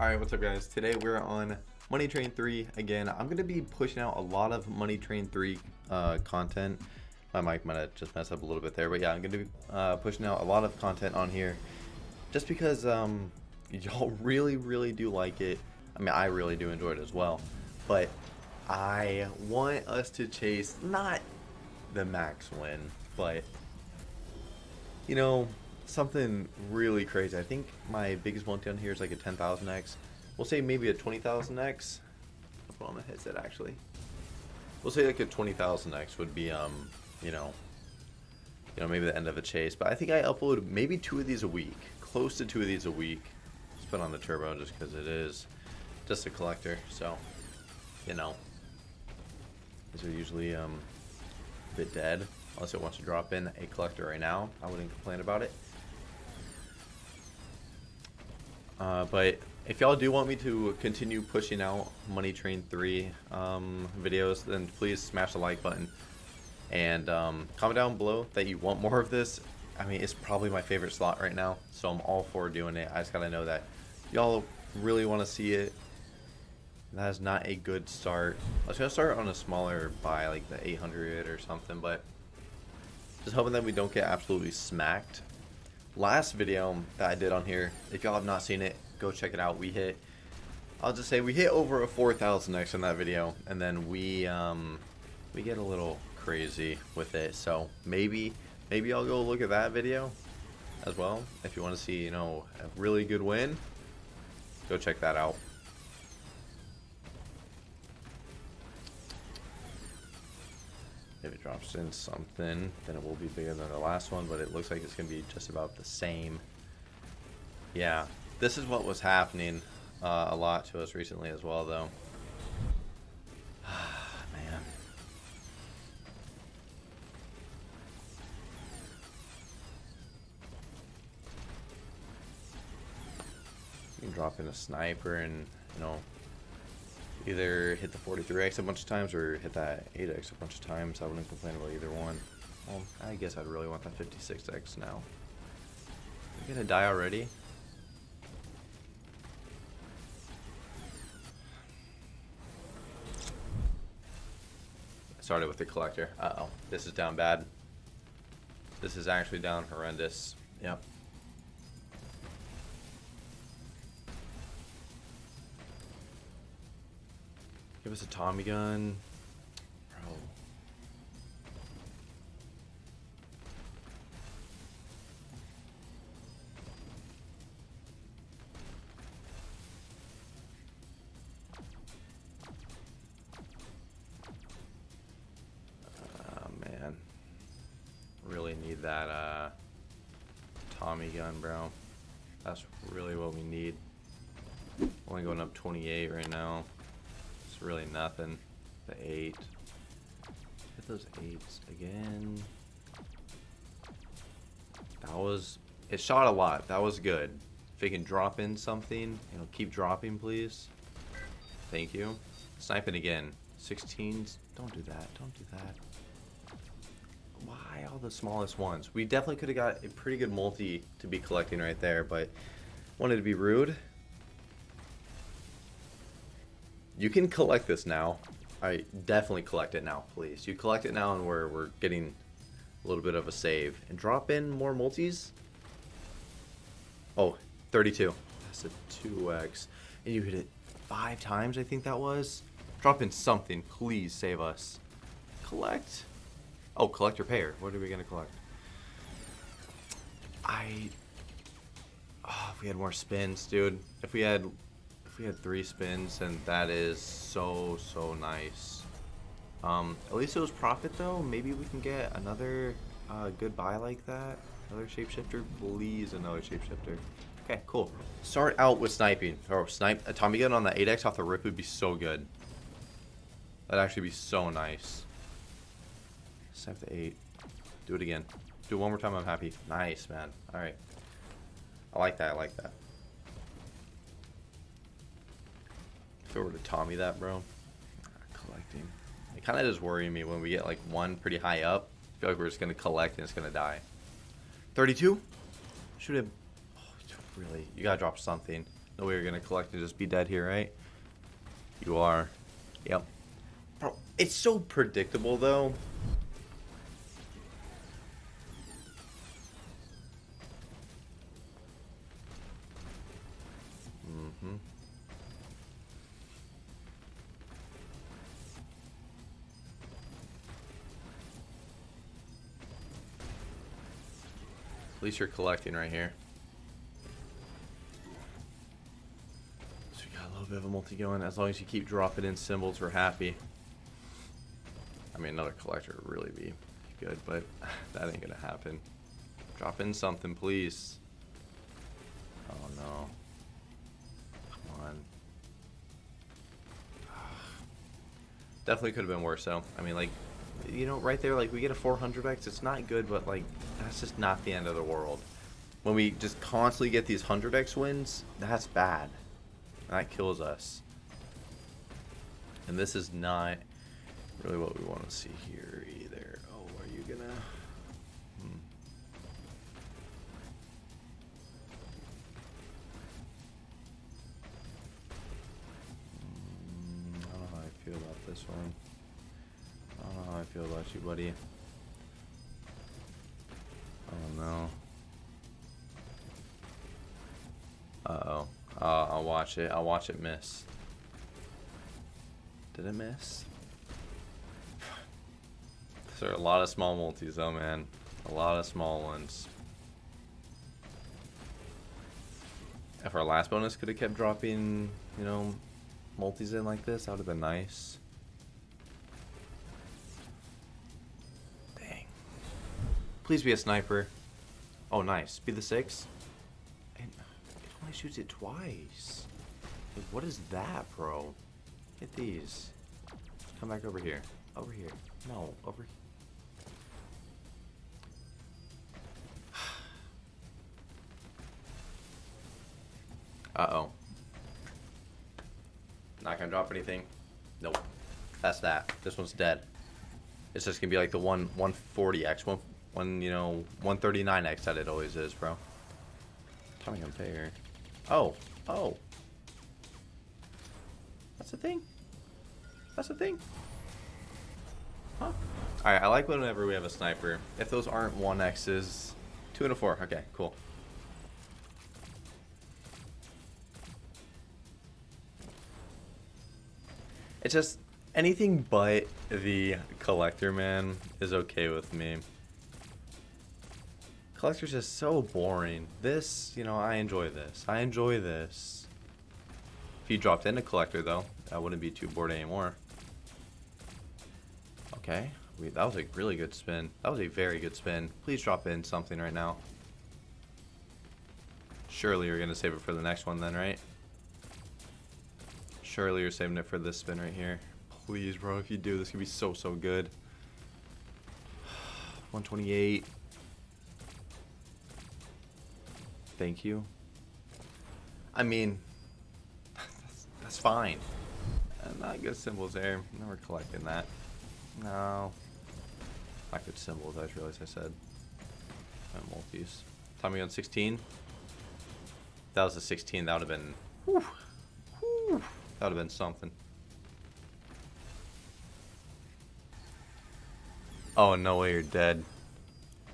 Alright, what's up guys? Today we're on Money Train 3 again. I'm going to be pushing out a lot of Money Train 3 uh, content. My mic might have just messed up a little bit there, but yeah, I'm going to be uh, pushing out a lot of content on here just because um, y'all really, really do like it. I mean, I really do enjoy it as well, but I want us to chase not the max win, but you know, something really crazy. I think my biggest one down here is like a 10,000x. We'll say maybe a 20,000x. I'll put on the headset actually. We'll say like a 20,000x would be, um, you know, you know, maybe the end of a chase. But I think I upload maybe two of these a week, close to two of these a week. Just put on the turbo just because it is just a collector. So, you know, these are usually um, a bit dead. Unless it wants to drop in a collector right now, I wouldn't complain about it. Uh, but if y'all do want me to continue pushing out Money Train 3 um, videos, then please smash the like button. And um, comment down below that you want more of this. I mean, it's probably my favorite slot right now, so I'm all for doing it. I just gotta know that y'all really want to see it. That is not a good start. I was gonna start on a smaller buy, like the 800 or something, but just hoping that we don't get absolutely smacked last video that I did on here, if y'all have not seen it, go check it out. We hit, I'll just say we hit over a 4,000 X in that video, and then we, um, we get a little crazy with it. So maybe, maybe I'll go look at that video as well. If you want to see, you know, a really good win, go check that out. If it drops in something, then it will be bigger than the last one, but it looks like it's going to be just about the same. Yeah, this is what was happening uh, a lot to us recently as well, though. Man. You can drop in a sniper and, you know, either hit the 43x a bunch of times or hit that 8x a bunch of times. I wouldn't complain about either one. Well, I guess I'd really want that 56x now. You're gonna die already? Started with the collector. Uh-oh. This is down bad. This is actually down horrendous. Yep. Give us a Tommy gun. Bro. Oh, man. Really need that uh, Tommy gun, bro. That's really what we need. Only going up 28 right now really nothing. The eight. Hit those eights again. That was... It shot a lot. That was good. If it can drop in something, you know, keep dropping, please. Thank you. Sniping again. 16s. Don't do that. Don't do that. Why all the smallest ones? We definitely could have got a pretty good multi to be collecting right there, but wanted to be rude. You can collect this now. I definitely collect it now, please. You collect it now and we're, we're getting a little bit of a save. And drop in more multis. Oh, 32. That's a 2x. And you hit it five times, I think that was. Drop in something. Please save us. Collect. Oh, collector payer. What are we going to collect? I... Oh, if we had more spins, dude. If we had we had three spins, and that is so, so nice. Um, at least it was profit, though. Maybe we can get another uh, good buy like that. Another shapeshifter? Please, another shapeshifter. Okay, cool. Start out with sniping. Or snipe a Tommy gun on the 8x off the rip would be so good. That'd actually be so nice. Snipe the 8. Do it again. Do it one more time, I'm happy. Nice, man. Alright. I like that, I like that. If I were to Tommy that, bro. Collecting. It kind of does worry me when we get like one pretty high up. I feel like we're just going to collect and it's going to die. 32? Should have... Oh, really? You got to drop something. No way you're gonna collect and just be dead here, right? You are. Yep. Bro, it's so predictable though. Mm-hmm. At least you're collecting right here. So we got a little bit of a multi going. As long as you keep dropping in symbols, we're happy. I mean, another collector would really be good, but that ain't gonna happen. Drop in something, please. Oh no. Come on. Definitely could have been worse though. I mean, like, you know, right there, like, we get a 400x. It's not good, but, like, that's just not the end of the world. When we just constantly get these 100x wins, that's bad. That kills us. And this is not really what we want to see here either. Oh, are you gonna... Hmm. Mm, I feel about you, buddy. Oh no. Uh oh. Uh, I'll watch it. I'll watch it miss. Did it miss? there are a lot of small multis though, man. A lot of small ones. If our last bonus could have kept dropping, you know, multis in like this, that would have been nice. Please be a sniper. Oh, nice. Be the six. And it only shoots it twice. Like, what is that, bro? Hit these. Come back over here. Over here. No, over here. Uh-oh. Not gonna drop anything. Nope. That's that. This one's dead. It's just gonna be like the one 140x, one, one you know, 139x that it always is, bro. Tommy Unfair. Oh, oh. That's a thing. That's a thing. Huh? Alright, I like whenever we have a sniper. If those aren't 1x's, 2 and a 4. Okay, cool. It's just anything but the collector man is okay with me. Collector's just so boring. This, you know, I enjoy this. I enjoy this. If you dropped in a collector though, I wouldn't be too bored anymore. Okay, we, that was a really good spin. That was a very good spin. Please drop in something right now. Surely you're going to save it for the next one then, right? Surely you're saving it for this spin right here. Please, bro, if you do, this could be so, so good. 128. Thank you. I mean, that's, that's fine. Uh, not good symbols there. Never collecting that. No. Not good symbols, I just realized I said. And multis. Tommy on 16. If that was a 16, that would have been... Whew, whew. That would have been something. Oh, no way you're dead.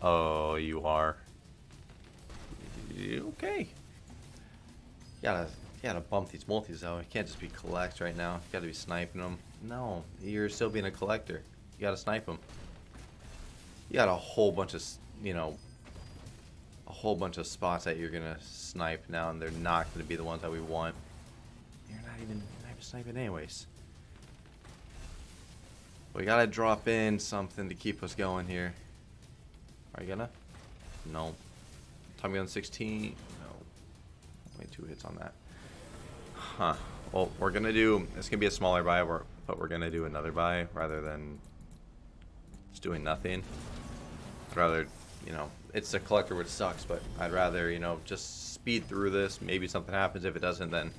Oh, you are. Okay. You gotta, you gotta bump these multis though. You can't just be collect right now. You gotta be sniping them. No, you're still being a collector. You gotta snipe them. You got a whole bunch of, you know, a whole bunch of spots that you're gonna snipe now, and they're not gonna be the ones that we want. You're not even sniping anyways. We gotta drop in something to keep us going here. Are you gonna? No. Tommy gun 16? No. Only two hits on that. Huh. Well, we're gonna do, it's gonna be a smaller buy, but we're gonna do another buy rather than just doing nothing. I'd rather, you know, it's a collector which sucks, but I'd rather, you know, just speed through this. Maybe something happens. If it doesn't, then,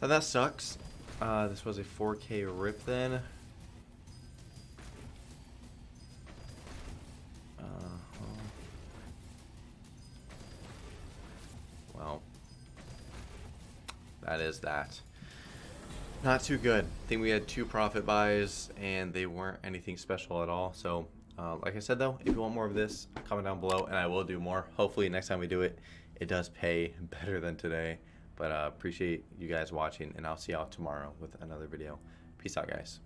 then that sucks. Uh, this was a 4K rip then. That is that. Not too good. I think we had two profit buys and they weren't anything special at all. So uh, like I said though, if you want more of this, comment down below and I will do more. Hopefully next time we do it, it does pay better than today. But uh, appreciate you guys watching and I'll see y'all tomorrow with another video. Peace out guys.